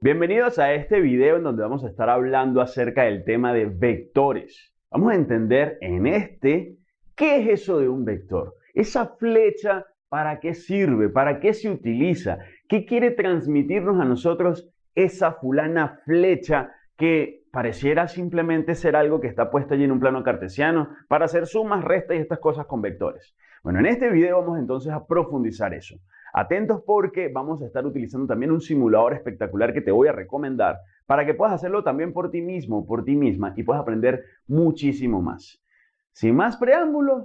Bienvenidos a este video en donde vamos a estar hablando acerca del tema de vectores. Vamos a entender en este qué es eso de un vector. Esa flecha, ¿para qué sirve? ¿Para qué se utiliza? ¿Qué quiere transmitirnos a nosotros esa fulana flecha que pareciera simplemente ser algo que está puesto allí en un plano cartesiano para hacer sumas, restas y estas cosas con vectores? Bueno, en este video vamos entonces a profundizar eso. Atentos porque vamos a estar utilizando también un simulador espectacular que te voy a recomendar para que puedas hacerlo también por ti mismo, por ti misma y puedas aprender muchísimo más. Sin más preámbulos,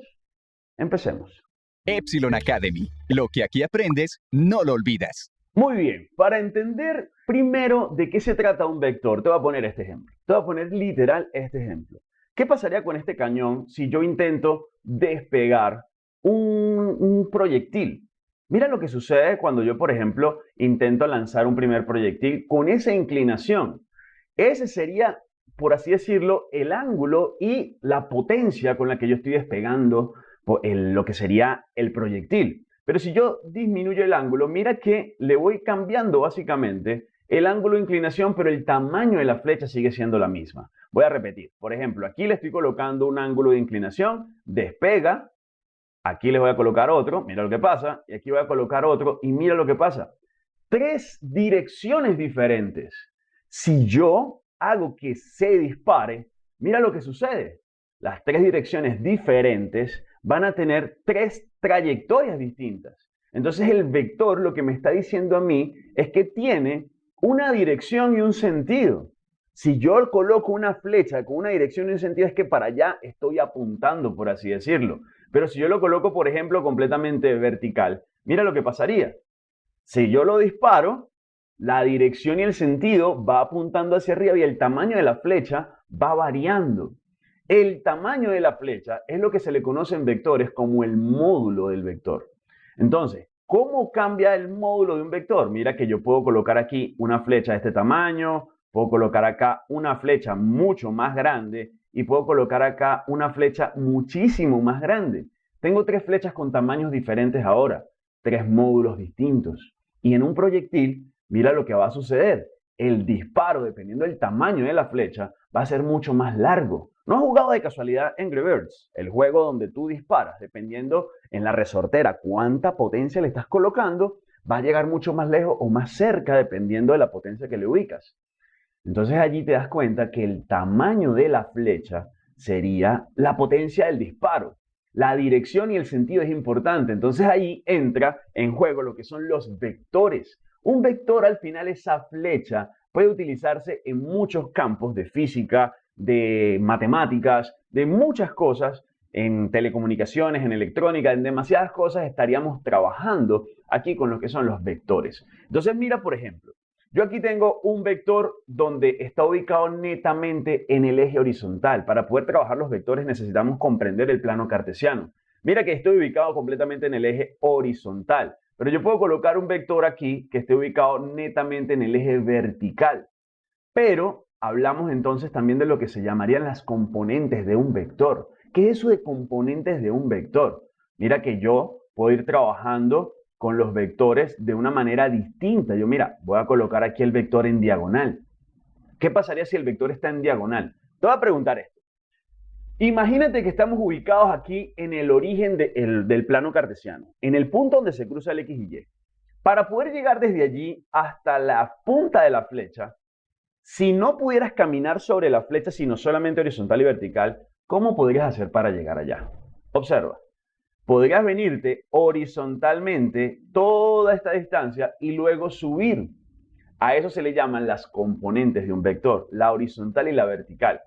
empecemos. Epsilon Academy. Lo que aquí aprendes, no lo olvidas. Muy bien, para entender primero de qué se trata un vector, te voy a poner este ejemplo. Te voy a poner literal este ejemplo. ¿Qué pasaría con este cañón si yo intento despegar un, un proyectil? Mira lo que sucede cuando yo, por ejemplo, intento lanzar un primer proyectil con esa inclinación. Ese sería, por así decirlo, el ángulo y la potencia con la que yo estoy despegando lo que sería el proyectil. Pero si yo disminuyo el ángulo, mira que le voy cambiando básicamente el ángulo de inclinación, pero el tamaño de la flecha sigue siendo la misma. Voy a repetir. Por ejemplo, aquí le estoy colocando un ángulo de inclinación, despega, Aquí les voy a colocar otro, mira lo que pasa, y aquí voy a colocar otro, y mira lo que pasa. Tres direcciones diferentes. Si yo hago que se dispare, mira lo que sucede. Las tres direcciones diferentes van a tener tres trayectorias distintas. Entonces el vector lo que me está diciendo a mí es que tiene una dirección y un sentido. Si yo coloco una flecha con una dirección y un sentido es que para allá estoy apuntando, por así decirlo. Pero si yo lo coloco, por ejemplo, completamente vertical, mira lo que pasaría. Si yo lo disparo, la dirección y el sentido va apuntando hacia arriba y el tamaño de la flecha va variando. El tamaño de la flecha es lo que se le conoce en vectores como el módulo del vector. Entonces, ¿cómo cambia el módulo de un vector? Mira que yo puedo colocar aquí una flecha de este tamaño, puedo colocar acá una flecha mucho más grande y puedo colocar acá una flecha muchísimo más grande. Tengo tres flechas con tamaños diferentes ahora, tres módulos distintos. Y en un proyectil, mira lo que va a suceder. El disparo, dependiendo del tamaño de la flecha, va a ser mucho más largo. ¿No has jugado de casualidad Angry Birds? El juego donde tú disparas, dependiendo en la resortera cuánta potencia le estás colocando, va a llegar mucho más lejos o más cerca dependiendo de la potencia que le ubicas. Entonces allí te das cuenta que el tamaño de la flecha sería la potencia del disparo. La dirección y el sentido es importante. Entonces ahí entra en juego lo que son los vectores. Un vector al final, esa flecha, puede utilizarse en muchos campos de física, de matemáticas, de muchas cosas, en telecomunicaciones, en electrónica, en demasiadas cosas estaríamos trabajando aquí con lo que son los vectores. Entonces mira, por ejemplo, yo aquí tengo un vector donde está ubicado netamente en el eje horizontal. Para poder trabajar los vectores necesitamos comprender el plano cartesiano. Mira que estoy ubicado completamente en el eje horizontal, pero yo puedo colocar un vector aquí que esté ubicado netamente en el eje vertical. Pero hablamos entonces también de lo que se llamarían las componentes de un vector. ¿Qué es eso de componentes de un vector? Mira que yo puedo ir trabajando con los vectores de una manera distinta. Yo, mira, voy a colocar aquí el vector en diagonal. ¿Qué pasaría si el vector está en diagonal? Te voy a preguntar esto. Imagínate que estamos ubicados aquí en el origen del plano cartesiano, en el punto donde se cruza el X y Y. Para poder llegar desde allí hasta la punta de la flecha, si no pudieras caminar sobre la flecha, sino solamente horizontal y vertical, ¿cómo podrías hacer para llegar allá? Observa podrías venirte horizontalmente toda esta distancia y luego subir. A eso se le llaman las componentes de un vector, la horizontal y la vertical.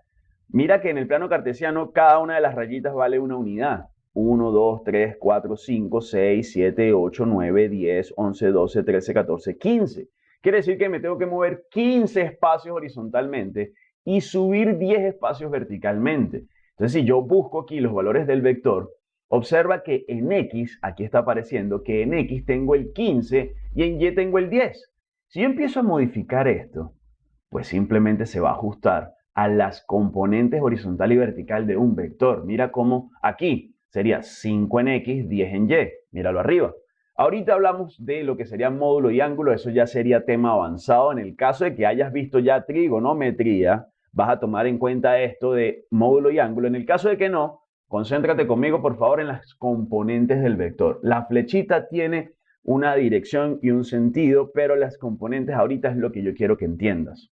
Mira que en el plano cartesiano cada una de las rayitas vale una unidad. 1, 2, 3, 4, 5, 6, 7, 8, 9, 10, 11, 12, 13, 14, 15. Quiere decir que me tengo que mover 15 espacios horizontalmente y subir 10 espacios verticalmente. Entonces, si yo busco aquí los valores del vector, Observa que en X, aquí está apareciendo que en X tengo el 15 y en Y tengo el 10. Si yo empiezo a modificar esto, pues simplemente se va a ajustar a las componentes horizontal y vertical de un vector. Mira cómo aquí sería 5 en X, 10 en Y. Míralo arriba. Ahorita hablamos de lo que sería módulo y ángulo, eso ya sería tema avanzado. En el caso de que hayas visto ya trigonometría, vas a tomar en cuenta esto de módulo y ángulo. En el caso de que no, concéntrate conmigo por favor en las componentes del vector. La flechita tiene una dirección y un sentido, pero las componentes ahorita es lo que yo quiero que entiendas.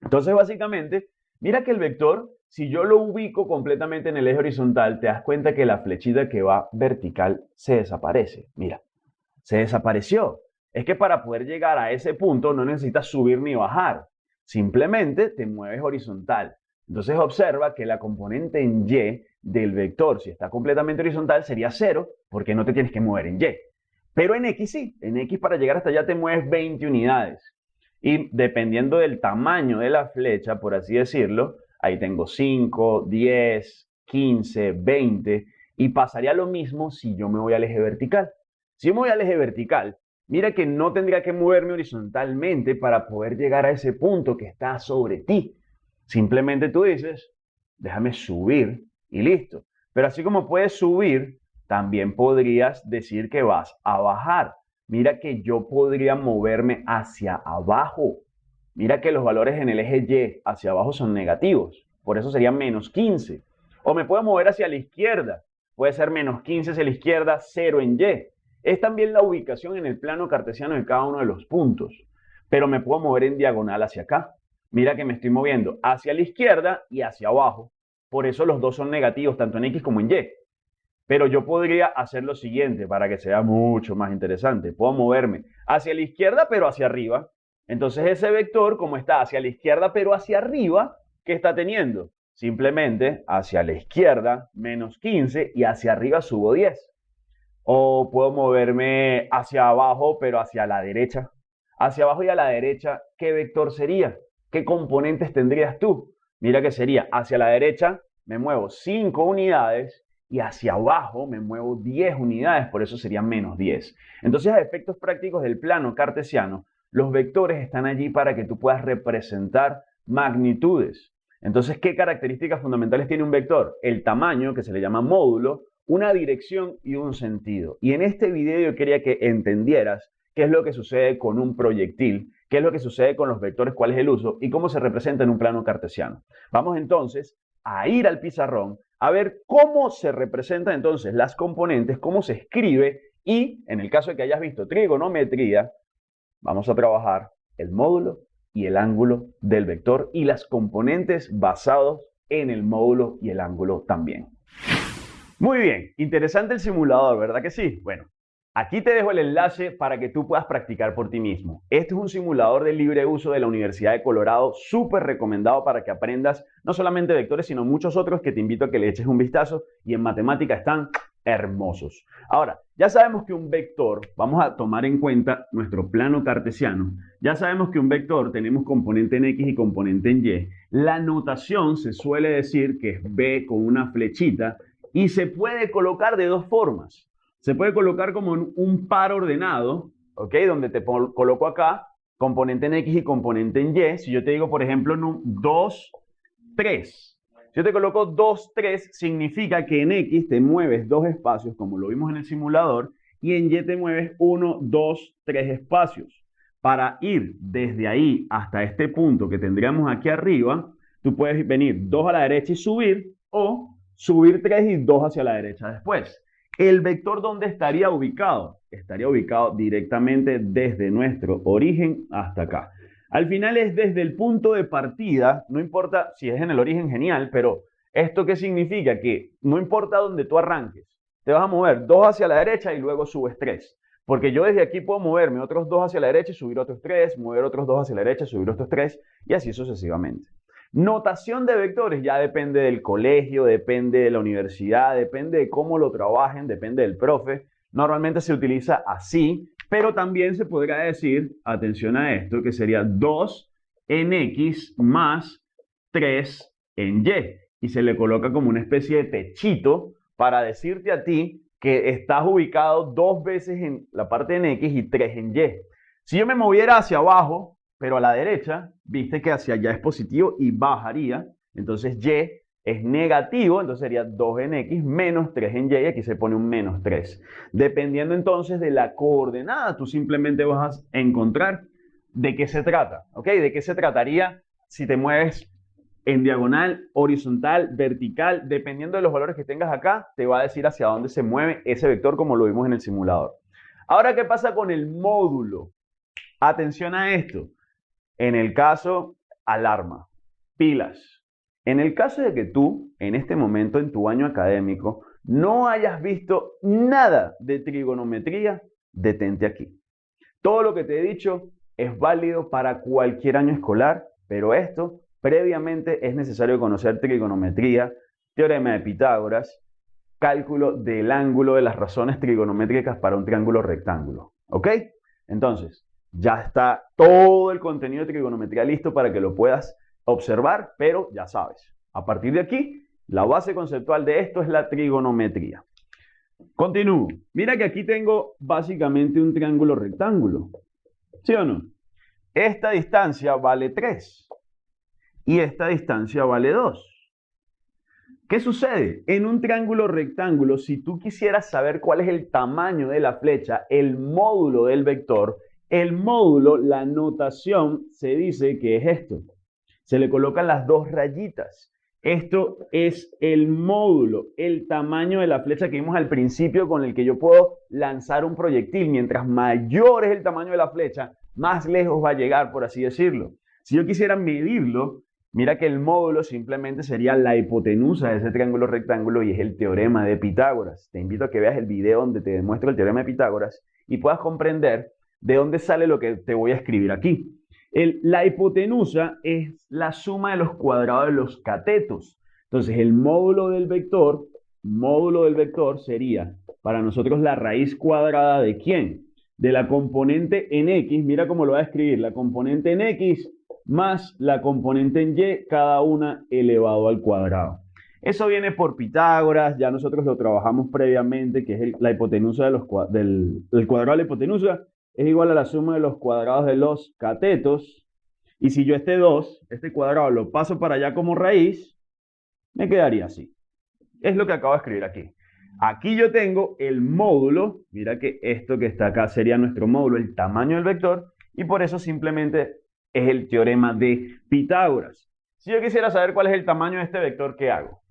Entonces, básicamente, mira que el vector, si yo lo ubico completamente en el eje horizontal, te das cuenta que la flechita que va vertical se desaparece. Mira, se desapareció. Es que para poder llegar a ese punto no necesitas subir ni bajar. Simplemente te mueves horizontal. Entonces observa que la componente en Y del vector, si está completamente horizontal, sería cero, porque no te tienes que mover en Y. Pero en X sí, en X para llegar hasta allá te mueves 20 unidades. Y dependiendo del tamaño de la flecha, por así decirlo, ahí tengo 5, 10, 15, 20, y pasaría lo mismo si yo me voy al eje vertical. Si me voy al eje vertical, mira que no tendría que moverme horizontalmente para poder llegar a ese punto que está sobre ti. Simplemente tú dices, déjame subir y listo. Pero así como puedes subir, también podrías decir que vas a bajar. Mira que yo podría moverme hacia abajo. Mira que los valores en el eje Y hacia abajo son negativos. Por eso sería menos 15. O me puedo mover hacia la izquierda. Puede ser menos 15 hacia la izquierda, 0 en Y es también la ubicación en el plano cartesiano de cada uno de los puntos. Pero me puedo mover en diagonal hacia acá. Mira que me estoy moviendo hacia la izquierda y hacia abajo. Por eso los dos son negativos, tanto en X como en Y. Pero yo podría hacer lo siguiente para que sea mucho más interesante. Puedo moverme hacia la izquierda, pero hacia arriba. Entonces ese vector, como está hacia la izquierda, pero hacia arriba, ¿qué está teniendo? Simplemente hacia la izquierda, menos 15, y hacia arriba subo 10. O puedo moverme hacia abajo, pero hacia la derecha. Hacia abajo y a la derecha, ¿qué vector sería? ¿Qué componentes tendrías tú? Mira que sería hacia la derecha me muevo 5 unidades y hacia abajo me muevo 10 unidades, por eso sería menos 10. Entonces, a efectos prácticos del plano cartesiano, los vectores están allí para que tú puedas representar magnitudes. Entonces, ¿qué características fundamentales tiene un vector? El tamaño, que se le llama módulo, una dirección y un sentido. Y en este video yo quería que entendieras qué es lo que sucede con un proyectil, qué es lo que sucede con los vectores, cuál es el uso y cómo se representa en un plano cartesiano. Vamos entonces a ir al pizarrón a ver cómo se representan entonces las componentes, cómo se escribe y en el caso de que hayas visto trigonometría, vamos a trabajar el módulo y el ángulo del vector y las componentes basados en el módulo y el ángulo también. Muy bien, interesante el simulador, ¿verdad que sí? Bueno, aquí te dejo el enlace para que tú puedas practicar por ti mismo. Este es un simulador de libre uso de la Universidad de Colorado, súper recomendado para que aprendas no solamente vectores, sino muchos otros que te invito a que le eches un vistazo y en matemática están hermosos. Ahora, ya sabemos que un vector, vamos a tomar en cuenta nuestro plano cartesiano, ya sabemos que un vector tenemos componente en X y componente en Y. La notación se suele decir que es B con una flechita y se puede colocar de dos formas. Se puede colocar como un par ordenado, ¿ok? Donde te coloco acá componente en X y componente en Y. Si yo te digo, por ejemplo, 2, 3. Si yo te coloco 2, 3, significa que en X te mueves dos espacios, como lo vimos en el simulador, y en Y te mueves 1, 2, 3 espacios. Para ir desde ahí hasta este punto que tendríamos aquí arriba, tú puedes venir 2 a la derecha y subir, o subir 3 y 2 hacia la derecha después. ¿El vector dónde estaría ubicado? Estaría ubicado directamente desde nuestro origen hasta acá. Al final es desde el punto de partida, no importa si es en el origen, genial, pero ¿esto qué significa? Que no importa dónde tú arranques, te vas a mover 2 hacia la derecha y luego subes 3. Porque yo desde aquí puedo moverme otros 2 hacia la derecha y subir otros 3, mover otros 2 hacia la derecha subir otros 3, y así sucesivamente. Notación de vectores ya depende del colegio, depende de la universidad, depende de cómo lo trabajen, depende del profe. Normalmente se utiliza así, pero también se podría decir, atención a esto, que sería 2 en X más 3 en Y. Y se le coloca como una especie de techito para decirte a ti que estás ubicado dos veces en la parte en X y 3 en Y. Si yo me moviera hacia abajo, pero a la derecha, viste que hacia allá es positivo y bajaría. Entonces Y es negativo, entonces sería 2 en x menos 3 en y, aquí se pone un menos 3. Dependiendo entonces de la coordenada, tú simplemente vas a encontrar de qué se trata, ¿ok? De qué se trataría si te mueves en diagonal, horizontal, vertical, dependiendo de los valores que tengas acá, te va a decir hacia dónde se mueve ese vector como lo vimos en el simulador. Ahora, ¿qué pasa con el módulo? Atención a esto. En el caso, alarma, pilas. En el caso de que tú, en este momento en tu año académico, no hayas visto nada de trigonometría, detente aquí. Todo lo que te he dicho es válido para cualquier año escolar, pero esto previamente es necesario conocer trigonometría, teorema de Pitágoras, cálculo del ángulo de las razones trigonométricas para un triángulo rectángulo. ¿Ok? Entonces, ya está todo el contenido de trigonometría listo para que lo puedas observar, pero ya sabes, a partir de aquí, la base conceptual de esto es la trigonometría. Continúo. Mira que aquí tengo básicamente un triángulo rectángulo. ¿Sí o no? Esta distancia vale 3 y esta distancia vale 2. ¿Qué sucede? En un triángulo rectángulo, si tú quisieras saber cuál es el tamaño de la flecha, el módulo del vector, el módulo, la notación, se dice que es esto. Se le colocan las dos rayitas. Esto es el módulo, el tamaño de la flecha que vimos al principio con el que yo puedo lanzar un proyectil. Mientras mayor es el tamaño de la flecha, más lejos va a llegar, por así decirlo. Si yo quisiera medirlo, mira que el módulo simplemente sería la hipotenusa de ese triángulo rectángulo y es el teorema de Pitágoras. Te invito a que veas el video donde te demuestro el teorema de Pitágoras y puedas comprender de dónde sale lo que te voy a escribir aquí. la hipotenusa es la suma de los cuadrados de los catetos. Entonces, el módulo del vector, módulo del vector sería para nosotros la raíz cuadrada de quién? De la componente en x, mira cómo lo voy a escribir, la componente en x más la componente en y, cada una elevado al cuadrado. Eso viene por Pitágoras, ya nosotros lo trabajamos previamente, que es la hipotenusa de los, del cuadrado de la hipotenusa, es igual a la suma de los cuadrados de los catetos. Y si yo este 2, este cuadrado, lo paso para allá como raíz, me quedaría así. Es lo que acabo de escribir aquí. Aquí yo tengo el módulo, mira que esto que está acá sería nuestro módulo, el tamaño del vector, y por eso simplemente es el teorema de Pitágoras. Si yo quisiera saber cuál es el tamaño de este vector, ¿qué hago?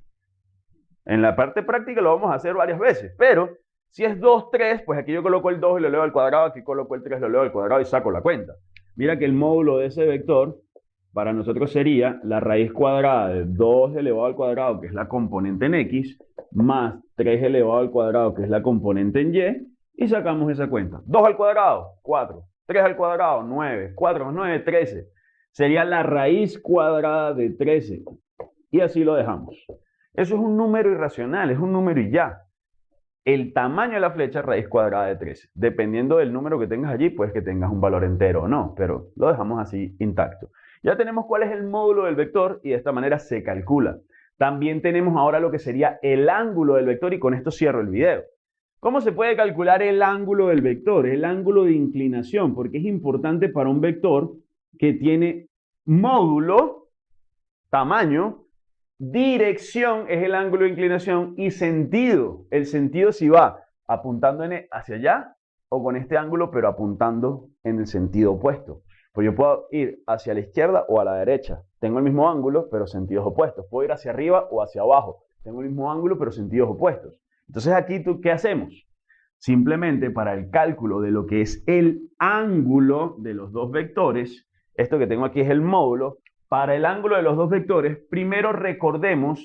En la parte práctica lo vamos a hacer varias veces, pero si es 2, 3, pues aquí yo coloco el 2 y lo leo al cuadrado, aquí coloco el 3 y lo leo al cuadrado y saco la cuenta. Mira que el módulo de ese vector para nosotros sería la raíz cuadrada de 2 elevado al cuadrado, que es la componente en x, más 3 elevado al cuadrado, que es la componente en y, y sacamos esa cuenta. 2 al cuadrado, 4. 3 al cuadrado, 9. 4 más 9, 13. Sería la raíz cuadrada de 13. Y así lo dejamos. Eso es un número irracional, es un número y ya el tamaño de la flecha raíz cuadrada de 13. Dependiendo del número que tengas allí, pues que tengas un valor entero o no, pero lo dejamos así intacto. Ya tenemos cuál es el módulo del vector y de esta manera se calcula. También tenemos ahora lo que sería el ángulo del vector y con esto cierro el video. ¿Cómo se puede calcular el ángulo del vector? El ángulo de inclinación, porque es importante para un vector que tiene módulo, tamaño, Dirección es el ángulo de inclinación y sentido. El sentido si va apuntando hacia allá o con este ángulo, pero apuntando en el sentido opuesto. Pues yo puedo ir hacia la izquierda o a la derecha. Tengo el mismo ángulo, pero sentidos opuestos. Puedo ir hacia arriba o hacia abajo. Tengo el mismo ángulo, pero sentidos opuestos. Entonces aquí, ¿tú qué hacemos? Simplemente para el cálculo de lo que es el ángulo de los dos vectores, esto que tengo aquí es el módulo, para el ángulo de los dos vectores, primero recordemos,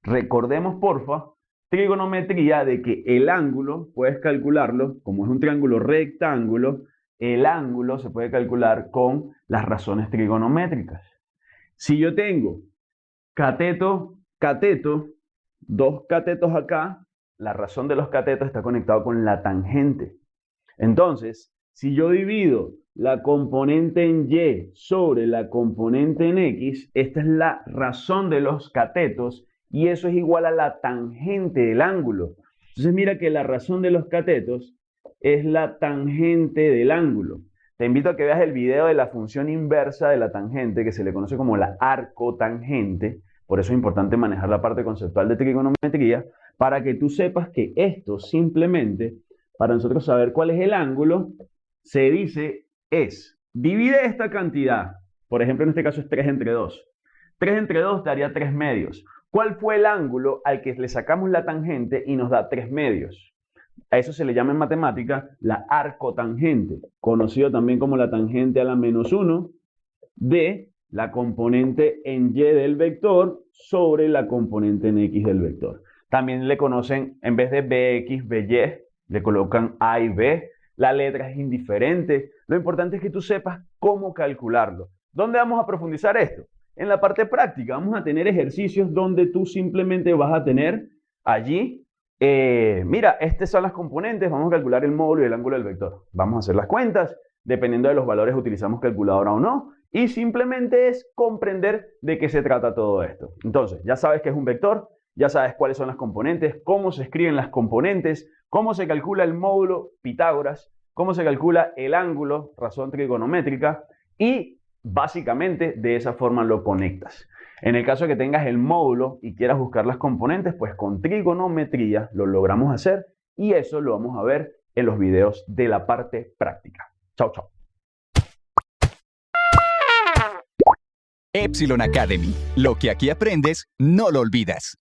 recordemos porfa, trigonometría de que el ángulo, puedes calcularlo, como es un triángulo rectángulo, el ángulo se puede calcular con las razones trigonométricas. Si yo tengo cateto, cateto, dos catetos acá, la razón de los catetos está conectado con la tangente. Entonces, si yo divido la componente en Y sobre la componente en X, esta es la razón de los catetos y eso es igual a la tangente del ángulo. Entonces mira que la razón de los catetos es la tangente del ángulo. Te invito a que veas el video de la función inversa de la tangente, que se le conoce como la arcotangente, Por eso es importante manejar la parte conceptual de trigonometría para que tú sepas que esto simplemente, para nosotros saber cuál es el ángulo, se dice es, divide esta cantidad, por ejemplo en este caso es 3 entre 2. 3 entre 2 daría 3 medios. ¿Cuál fue el ángulo al que le sacamos la tangente y nos da 3 medios? A eso se le llama en matemática la arcotangente, conocido también como la tangente a la menos 1 de la componente en y del vector sobre la componente en x del vector. También le conocen, en vez de bx, by, le colocan a y b. La letra es indiferente. Lo importante es que tú sepas cómo calcularlo. ¿Dónde vamos a profundizar esto? En la parte práctica vamos a tener ejercicios donde tú simplemente vas a tener allí, eh, mira, estas son las componentes, vamos a calcular el módulo y el ángulo del vector. Vamos a hacer las cuentas, dependiendo de los valores utilizamos calculadora o no, y simplemente es comprender de qué se trata todo esto. Entonces, ya sabes que es un vector, ya sabes cuáles son las componentes, cómo se escriben las componentes, cómo se calcula el módulo Pitágoras, cómo se calcula el ángulo, razón trigonométrica, y básicamente de esa forma lo conectas. En el caso de que tengas el módulo y quieras buscar las componentes, pues con trigonometría lo logramos hacer y eso lo vamos a ver en los videos de la parte práctica. Chao, chao. Epsilon Academy. Lo que aquí aprendes, no lo olvidas.